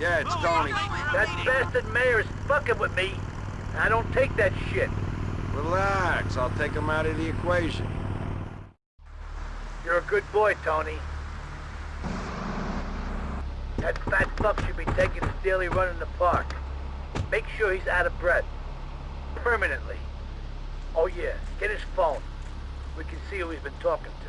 Yeah, it's Tony. That bastard mayor is fucking with me. I don't take that shit. Relax, I'll take him out of the equation. You're a good boy, Tony. That fat fuck should be taking his daily run in the park. Make sure he's out of breath. Permanently. Oh yeah, get his phone. We can see who he's been talking to.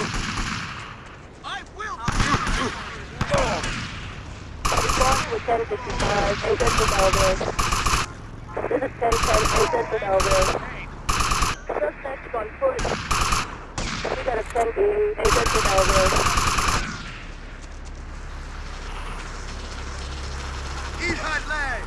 I will. Respond with This is Senator Agent Elvis. Suspect on foot. We got a Ten Agent Elvis. Eat hot leg!